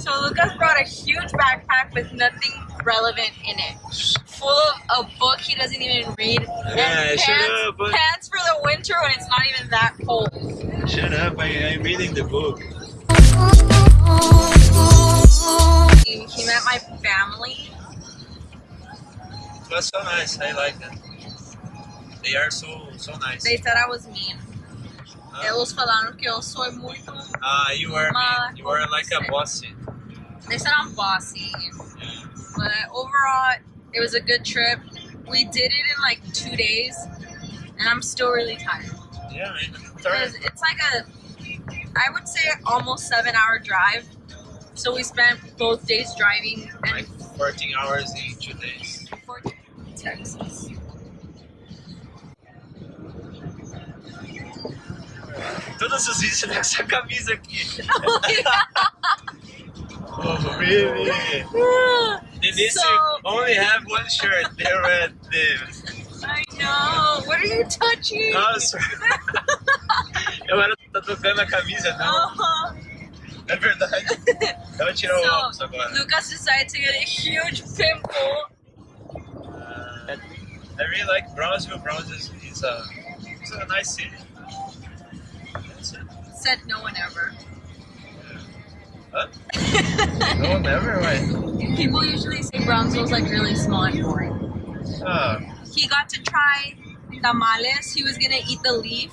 So Lucas brought a huge backpack with nothing relevant in it. Full of a book he doesn't even read. Yeah, and shut pants, up, but- pants for the winter when it's not even that cold. Shut up, I, I'm reading the book. He, met my family. It was so nice, I like it. They are so so nice. They said I was mean. Eles falaram que eu sou muito. Ah, you are Ma- You are like a bossy. They said I'm bossy. But overall, it was a good trip. We did it in like two days, and I'm still really tired. Yeah. It's like a, I would say almost seven hour drive. So we spent both days driving Like 14 hours in two days. Os vídeos nessa camisa aqui. Oh, really? Denise So- only have one shirt. The red. I know. What are you touching? Nossa. Agora tá tocando a camisa, não. Uh-huh. É verdade. Eu vou tirar o óculos So agora. Lucas decided to get a huge pimple. Uh, I really like Brownsville. Brownsville is, is a, it's a nice city. Said no one ever. Huh? no, never. Why? People usually say Brownsville's like really small and boring. Ah, He got to try tamales. He was gonna eat the leaf.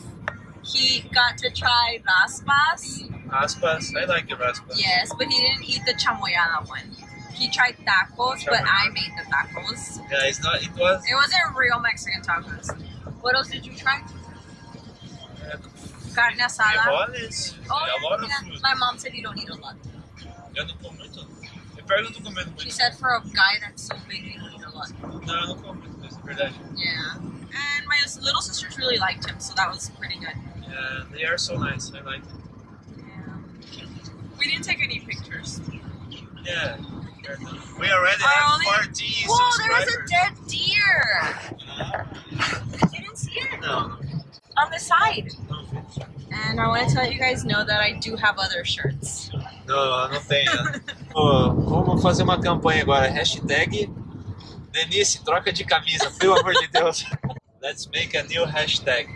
He got to try raspas. aspas. I like the raspas. Yes, but he didn't eat the chamoyada one. He tried tacos, but I made the tacos. Yeah, it's not. It was. It wasn't real Mexican tacos. What else did you try? Carne asada. frijoles, Oh, a lot of food. My mom said you don't eat a lot. Eu não como muito. Eu pergunto comendo She said for a guy that's so big, you don't eat a lot. Não, eu não como muito, mas é verdade. Yeah. And my little sisters really liked him, so that was pretty good. Yeah, they are so nice. I like it. Yeah. We didn't take any pictures. Yeah. We already Our have only- 14 Whoa, there was a dead deer! You didn't see it? No, On the side. And I want to let you guys know that I do have other shirts. Não, não tem. Ô, vamos fazer uma campanha agora. Hashtag Denise, troca de camisa, pelo amor de Deus. Let's make a new hashtag.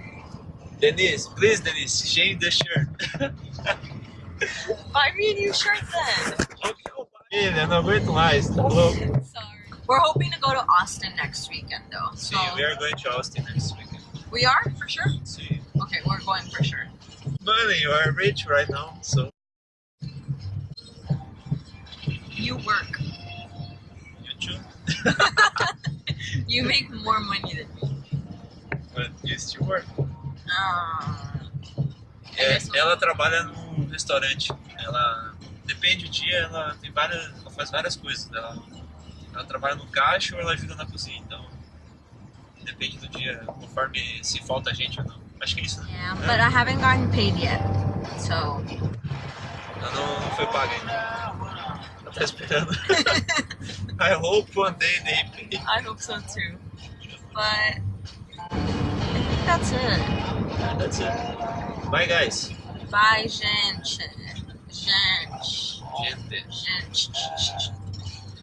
Denise, please Denise, change the shirt. Buy me a new shirt then. Filha, não aguento mais, tá louco? Sorry. We're hoping to go to Austin next weekend though. See, So we are going to Austin next weekend. We are for sure? See, Okay, we're going for sure. money, you are rich right now, so You work. you too. You make more money than me. But you still work. Ah. É, ela trabalha num restaurante. Ela depende do dia, ela tem várias, ela faz várias coisas. Ela, ela trabalha no caixa ou ela ajuda na cozinha. Então depende do dia, conforme se falta gente ou não. Acho que é isso. né? Yeah, but I haven't gotten paid yet. So Ela não, não foi paga ainda. Ela tá esperando. I hope one day they pay. I hope so too. But I think that's it. That's it. Bye guys. Bye, gente. Gente. Gente. Gente.